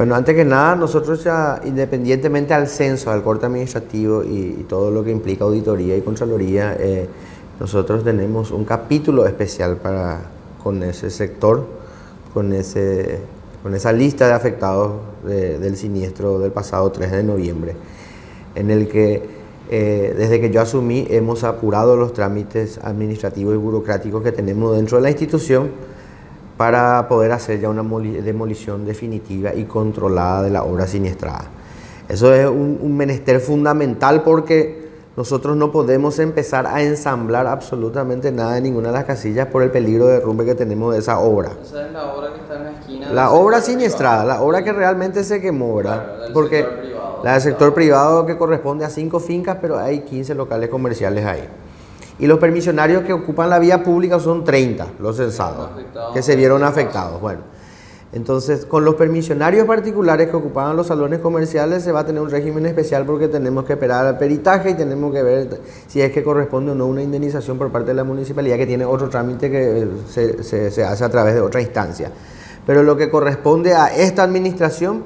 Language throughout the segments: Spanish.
Bueno, antes que nada, nosotros ya, independientemente al censo, al corte administrativo y, todo lo que implica auditoría y contraloría, eh, nosotros tenemos un capítulo especial para, con ese sector, con, ese, con esa lista de afectados del siniestro del pasado 3 de noviembre, en el que eh, desde que yo asumí hemos apurado los trámites administrativos y burocráticos que tenemos dentro de la institución para poder hacer ya una demolición definitiva y controlada de la obra siniestrada. Eso es un, menester fundamental porque nosotros no podemos empezar a ensamblar absolutamente nada en ninguna de las casillas por el peligro de derrumbe que tenemos de esa obra. Esa es la obra que está en la esquina. La obra siniestrada, la obra que realmente se quemó, ¿verdad? porque la del sector privado que corresponde a cinco fincas, pero hay 15 locales comerciales ahí. Y los permisionarios que ocupan la vía pública son 30, los censados, que se vieron afectados. Bueno, entonces con los permisionarios particulares que ocupaban los salones comerciales se va a tener un régimen especial porque tenemos que esperar al peritaje y tenemos que ver si es que corresponde o no una indemnización por parte de la municipalidad que tiene otro trámite que se, se hace a través de otra instancia. Pero lo que corresponde a esta administración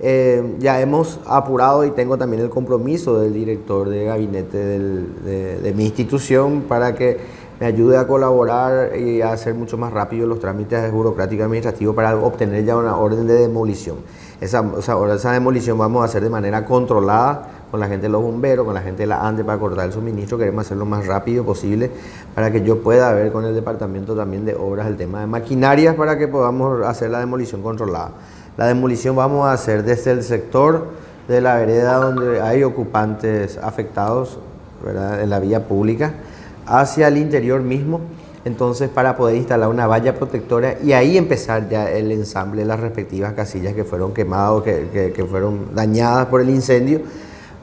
eh, ya hemos apurado y tengo también el compromiso del director de gabinete de, mi institución para que me ayude a colaborar y a hacer mucho más rápido los trámites burocráticos administrativos para obtener ya una orden de demolición. Esa, esa demolición vamos a hacer de manera controlada con la gente de los bomberos, con la gente de la ANDE para cortar el suministro. Queremos hacerlo lo más rápido posible para que yo pueda ver con el departamento también de obras el tema de maquinarias para que podamos hacer la demolición controlada. La demolición vamos a hacer desde el sector de la vereda donde hay ocupantes afectados en la vía pública hacia el interior mismo, entonces para poder instalar una valla protectora y ahí empezar ya el ensamble de las respectivas casillas que fueron quemadas, que, que fueron dañadas por el incendio,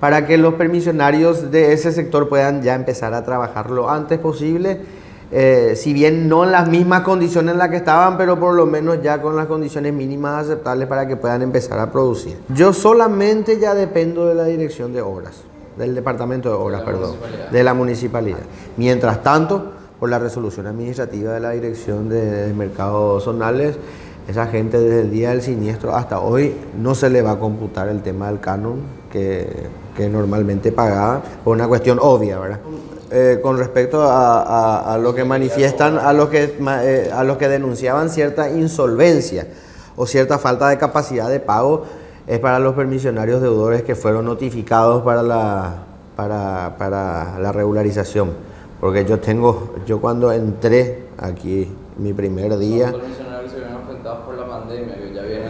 para que los permisionarios de ese sector puedan ya empezar a trabajar lo antes posible eh, si bien no en las mismas condiciones en las que estaban, pero por lo menos ya con las condiciones mínimas aceptables para que puedan empezar a producir. Yo solamente ya dependo de la dirección de obras, del departamento de obras, perdón, de la municipalidad. Mientras tanto, por la resolución administrativa de la dirección de, mercados zonales, esa gente desde el día del siniestro hasta hoy no se le va a computar el tema del canon que, que normalmente pagaba, por una cuestión obvia, ¿verdad? Eh, con respecto a, lo que manifiestan, a los que, eh, a los que denunciaban cierta insolvencia o cierta falta de capacidad de pago, es para los permisionarios deudores que fueron notificados para la, para, para la regularización. Porque yo tengo, yo cuando entré aquí, mi primer día... Los permisionarios se vieron afectados por la pandemia,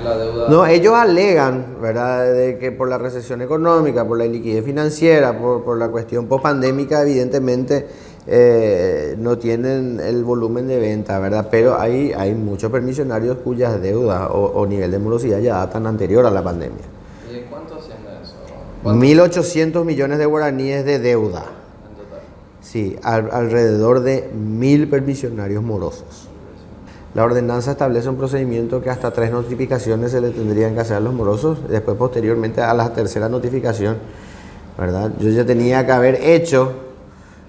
la deuda... No, ellos alegan, ¿verdad?, de que por la recesión económica, por la liquidez financiera, por, por la cuestión post-pandémica, evidentemente eh, no tienen el volumen de venta, ¿verdad? Pero hay, hay muchos permisionarios cuyas deudas o, nivel de morosidad ya datan anterior a la pandemia. ¿Y de cuánto asciende eso? 1.800 millones de guaraníes de deuda. Sí, alrededor de mil permisionarios morosos. La ordenanza establece un procedimiento que hasta tres notificaciones se le tendrían que hacer a los morosos, después posteriormente a la tercera notificación, ¿verdad? Yo ya tenía que haber hecho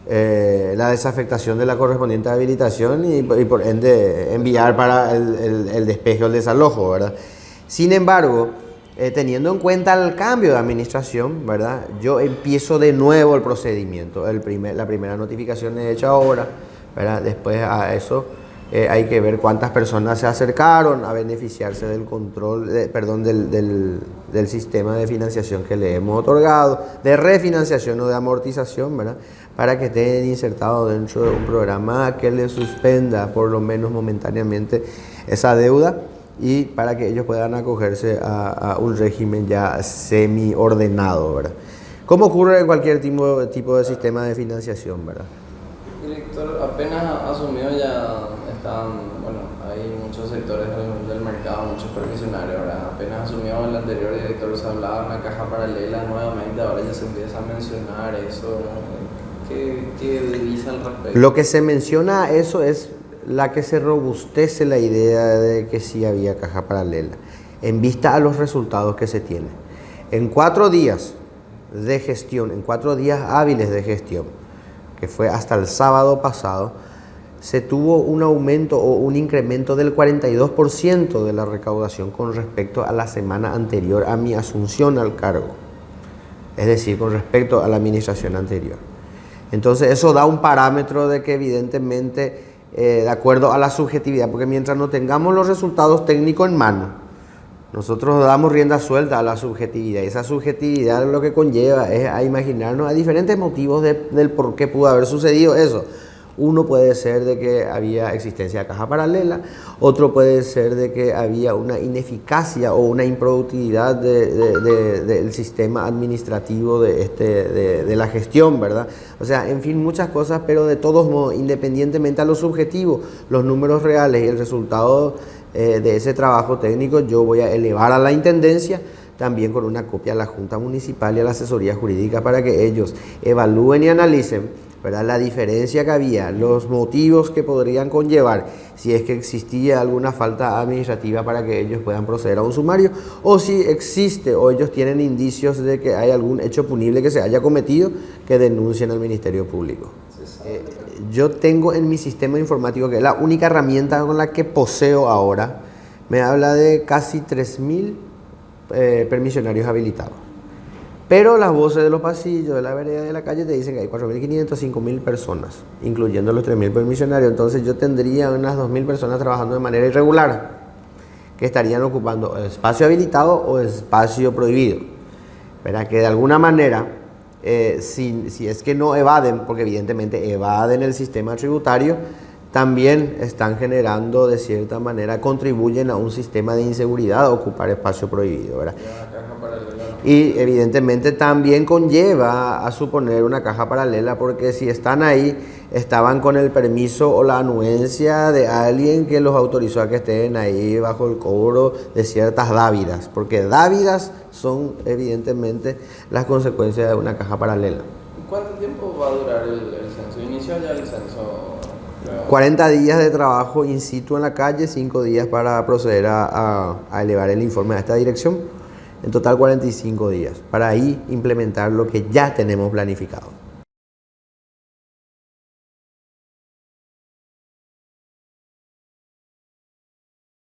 eh, la desafectación de la correspondiente habilitación y, por ende enviar para el, el despeje o el desalojo, ¿verdad? Sin embargo, eh, teniendo en cuenta el cambio de administración, ¿verdad? Yo empiezo de nuevo el procedimiento. El primer, la primera notificación es hecha ahora, ¿verdad? Después a eso eh, hay que ver cuántas personas se acercaron a beneficiarse del control, perdón, del, del, del, sistema de financiación que le hemos otorgado, de refinanciación o de amortización, ¿verdad? Para que estén insertados dentro de un programa que le suspenda por lo menos momentáneamente esa deuda y para que ellos puedan acogerse a, un régimen ya semi-ordenado, ¿verdad? Como ocurre en cualquier tipo, tipo de sistema de financiación, ¿verdad? Director, apenas asumió ya están, bueno, hay muchos sectores del, mercado, muchos permisionarios, ¿verdad? Apenas asumió el anterior director, se hablaba de una caja paralela nuevamente, ahora ya se empieza a mencionar eso, ¿Qué, qué al respecto? Lo que se menciona eso es la que se robustece la idea de que sí había caja paralela, en vista a los resultados que se tienen. En cuatro días de gestión, en cuatro días hábiles de gestión, que fue hasta el sábado pasado, se tuvo un aumento o un incremento del 42% de la recaudación con respecto a la semana anterior a mi asunción al cargo, es decir, con respecto a la administración anterior. Entonces eso da un parámetro de que evidentemente, eh, de acuerdo a la subjetividad, porque mientras no tengamos los resultados técnicos en mano, nosotros damos rienda suelta a la subjetividad. Esa subjetividad lo que conlleva es a imaginarnos a diferentes motivos del por qué pudo haber sucedido eso. Uno puede ser de que había existencia de caja paralela, otro puede ser de que había una ineficacia o una improductividad del sistema administrativo de, este, de, la gestión, ¿verdad? O sea, en fin, muchas cosas, pero de todos modos, independientemente a lo subjetivo, los números reales y el resultado eh, de ese trabajo técnico, yo voy a elevar a la Intendencia también con una copia a la Junta Municipal y a la Asesoría Jurídica para que ellos evalúen y analicen la diferencia que había, los motivos que podrían conllevar si es que existía alguna falta administrativa para que ellos puedan proceder a un sumario o si existe o ellos tienen indicios de que hay algún hecho punible que se haya cometido que denuncien al Ministerio Público. Eh, yo tengo en mi sistema informático, que es la única herramienta con la que poseo ahora, me habla de casi 3.000 eh, permisionarios habilitados. Pero las voces de los pasillos, de la vereda de la calle, te dicen que hay 4.500, 5.000 personas, incluyendo los 3.000 permisionarios. Entonces yo tendría unas 2.000 personas trabajando de manera irregular, que estarían ocupando espacio habilitado o espacio prohibido. ¿Verdad? Que de alguna manera, eh, si, si es que no evaden, porque evidentemente evaden el sistema tributario, también están generando de cierta manera, contribuyen a un sistema de inseguridad ocupar espacio prohibido. ¿verdad? Y evidentemente también conlleva a suponer una caja paralela porque si están ahí, estaban con el permiso o la anuencia de alguien que los autorizó a que estén ahí bajo el cobro de ciertas dávidas, porque dávidas son evidentemente las consecuencias de una caja paralela. ¿Cuánto tiempo va a durar el, censo? ¿Inició ya el censo? 40 días de trabajo in situ en la calle, 5 días para proceder a elevar el informe a esta dirección en total 45 días, para ahí implementar lo que ya tenemos planificado.